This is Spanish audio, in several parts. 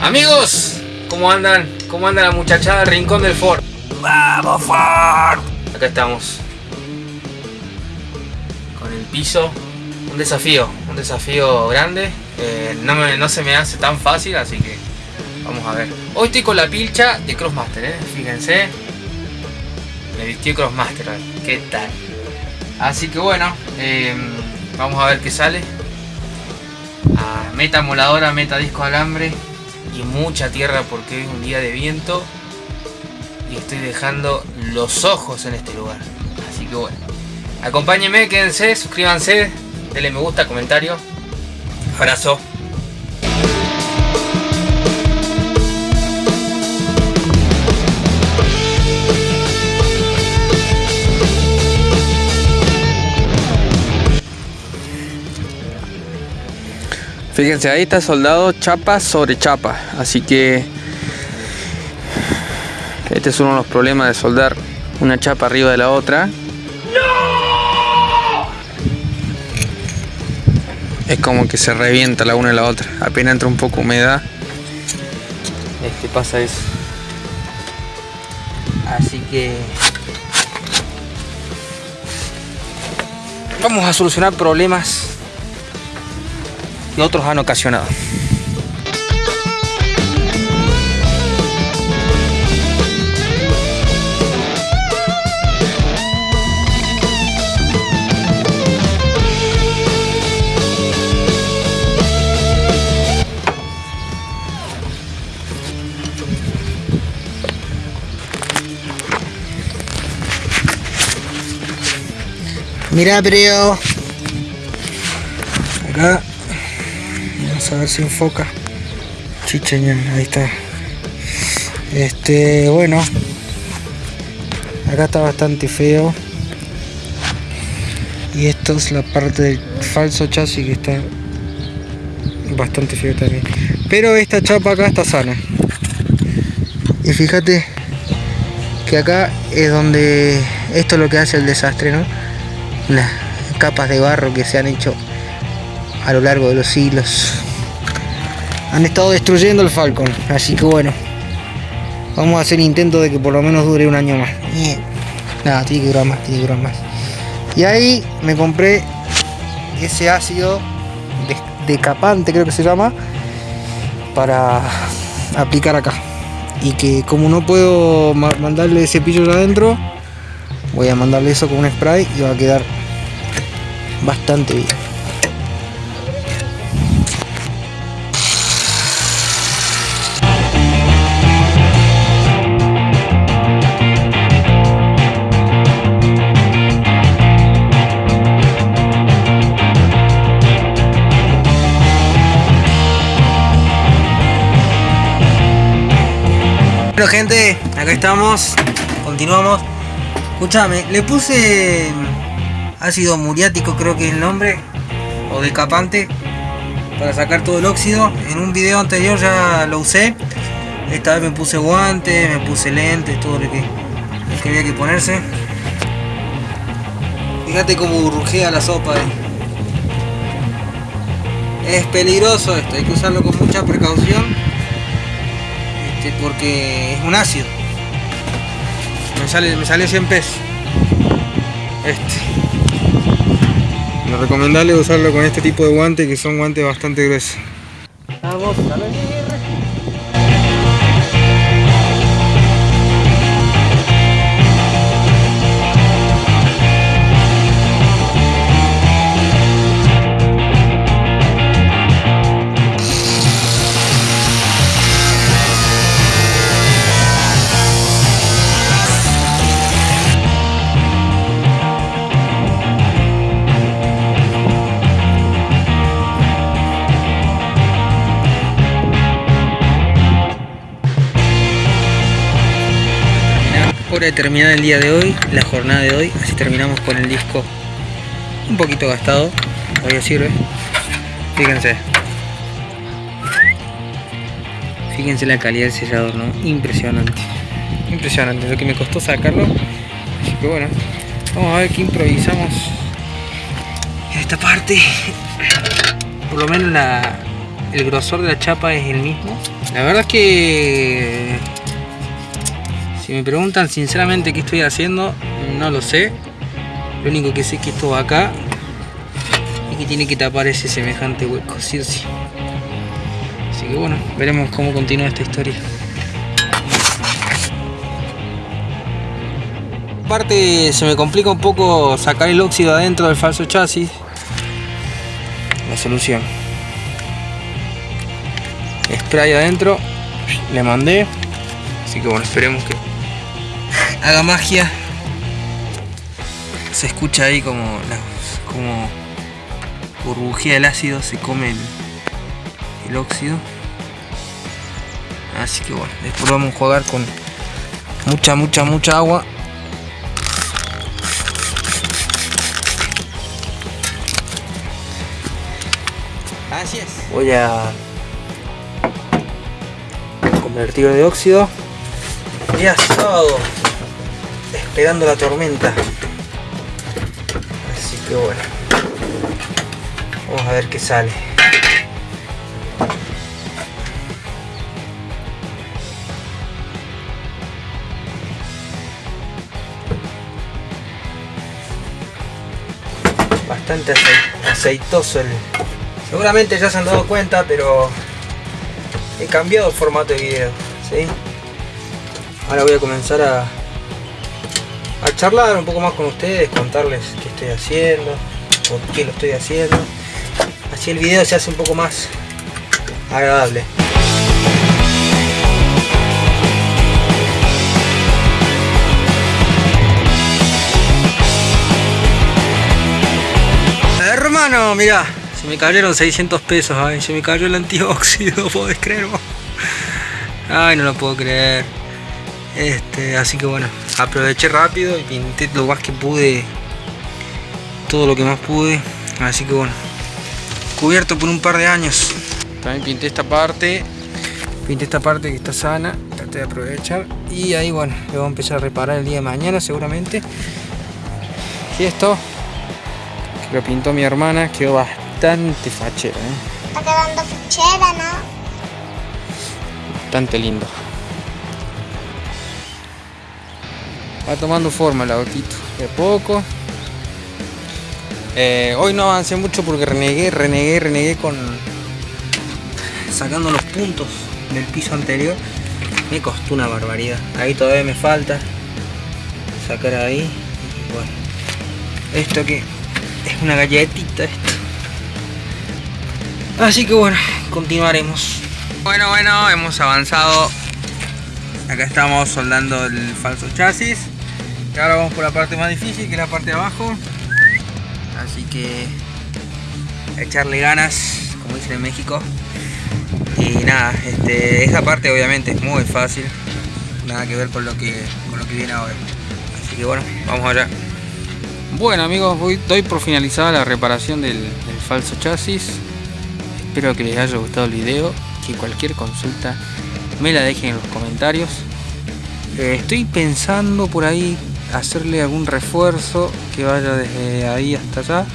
Amigos, ¿cómo andan? ¿Cómo anda la muchachada del rincón del Ford? ¡Vamos Ford! Acá estamos. Con el piso. Un desafío, un desafío grande. Eh, no, me- no se me hace tan fácil, así que vamos a ver. Hoy estoy con la pilcha de Crossmaster, ¿eh? Fíjense. Me vistió Crossmaster, ¿qué tal? Así que bueno, eh, vamos a ver qué sale. Ah, meta moladora, meta disco alambre y mucha tierra porque es un día de viento y estoy dejando los ojos en este lugar. Así que bueno, acompáñenme, quédense, suscríbanse, denle me gusta, comentario. Abrazo. Fíjense, ahí está soldado chapa sobre chapa. Así que este es uno de los problemas de soldar una chapa arriba de la otra. Es como que se revienta la una y la otra. Apenas entra un poco humedad. Este pasa eso. Así que vamos a solucionar problemas que otros han ocasionado. Mira, pero acá vamos a ver si enfoca. Chicheñán, ahí está. Este, bueno, acá está bastante feo. Y esto es la parte del falso chasis que está bastante feo también. Pero esta chapa acá está sana. Y fíjate que acá es donde esto es lo que hace el desastre, ¿no? las capas de barro que se han hecho a lo largo de los siglos han estado destruyendo el Falcon así que bueno. Vamos a hacer intento de que por lo menos dure un año más. Nada tiene que durar más tiene que durar más. Y ahí me compré ese ácido de- decapante creo que se llama para aplicar acá. Y que como no puedo ma- mandarle cepillo adentro voy a mandarle eso con un spray y va a quedar bastante bien Bueno gente, acá estamos, continuamos. Escuchame, le puse ácido muriático, creo que es el nombre, o decapante, para sacar todo el óxido. En un video anterior ya lo usé. Esta vez me puse guantes, me puse lentes, todo lo que, lo que había que ponerse. Fíjate cómo burrujea la sopa. eh. Es peligroso esto, hay que usarlo con mucha precaución. Este, porque es un ácido. Me sale, me sale 100 pesos. Este. Lo recomendable usarlo con este tipo de guantes que son guantes bastante gruesos. Vamos, Hora terminar el día de hoy, la jornada de hoy, así terminamos con el disco un poquito gastado, todavía sirve. Fíjense. Fíjense la calidad del sellador, ¿no? Impresionante. Impresionante, lo que me costó sacarlo. Así que bueno, vamos a ver qué improvisamos en esta parte. Por lo menos la, el grosor de la chapa es el mismo. La verdad es que si me preguntan sinceramente qué estoy haciendo, no lo sé. Lo único que sé es que esto va acá y que tiene que tapar ese semejante hueco, sí o sí. Así que bueno, veremos cómo continúa esta historia. Aparte se me complica un poco sacar el óxido adentro del falso chasis. La solución. Spray adentro. Le mandé. Así que bueno, esperemos que haga magia. Se escucha ahí como, la, como burbujea el ácido, se come el, el óxido. Así que bueno, después vamos a jugar con mucha, mucha, mucha agua. Así es. Voy a convertir de óxido. Día sábado, esperando la tormenta. Así que bueno, vamos a ver qué sale. Bastante aceitoso el... Seguramente ya se han dado cuenta, pero he cambiado formato de video. ¿sí? Ahora voy a comenzar a, a charlar un poco más con ustedes, contarles qué estoy haciendo, por qué lo estoy haciendo. Así el video se hace un poco más agradable. Hermano, mira, se me cayeron 600 pesos, ay, se me cayó el antióxido, ¿podés creerlo? Ay, no lo puedo creer. Este, así que bueno, aproveché rápido y pinté lo más que pude, todo lo que más pude. Así que bueno, cubierto por un par de años. También pinté esta parte, pinté esta parte que está sana, traté de aprovechar. Y ahí bueno, le voy a empezar a reparar el día de mañana seguramente. Y esto, que lo pintó mi hermana, quedó bastante fachero. ¿eh? Está quedando fichera, ¿no? Bastante lindo. Va tomando forma el autito, de poco. Eh, hoy no avancé mucho porque renegué, renegué, renegué con sacando los puntos del piso anterior. Me costó una barbaridad. Ahí todavía me falta sacar ahí. Bueno, esto que es una galletita esto. Así que bueno, continuaremos. Bueno, bueno, hemos avanzado. Acá estamos soldando el falso chasis. Ahora vamos por la parte más difícil, que es la parte de abajo. Así que echarle ganas, como dicen en México. Y nada, esta parte obviamente es muy fácil. Nada que ver con lo que, con lo que viene ahora. Así que bueno, vamos allá. Bueno amigos, voy, doy por finalizada la reparación del, del falso chasis. Espero que les haya gustado el video. Que cualquier consulta me la dejen en los comentarios. Eh, estoy pensando por ahí hacerle algún refuerzo que vaya desde ahí hasta allá.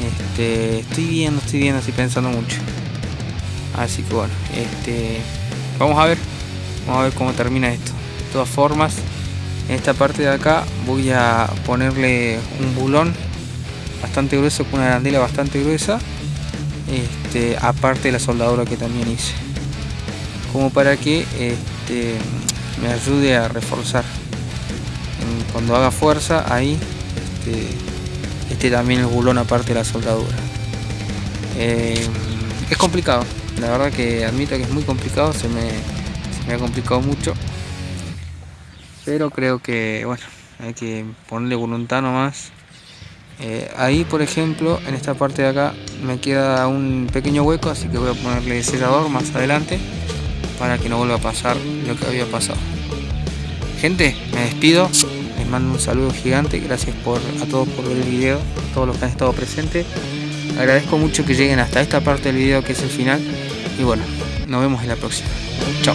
Este, estoy viendo, estoy viendo, estoy pensando mucho. Así que bueno, este, vamos a ver, vamos a ver cómo termina esto. De todas formas, en esta parte de acá voy a ponerle un bulón bastante grueso con una arandela bastante gruesa. Este, aparte de la soldadura que también hice. Como para que este, me ayude a reforzar cuando haga fuerza ahí este, este también el bulón aparte de la soldadura. Eh, es complicado la verdad que admito que es muy complicado se me, se me ha complicado mucho pero creo que bueno hay que ponerle voluntad nomás. Eh, ahí por ejemplo en esta parte de acá me queda un pequeño hueco así que voy a ponerle sellador más adelante para que no vuelva a pasar lo que había pasado. Gente me despido mando un saludo gigante gracias por, a todos por ver el video a todos los que han estado presentes. Agradezco mucho que lleguen hasta esta parte del video que es el final y bueno nos vemos en la próxima. Chao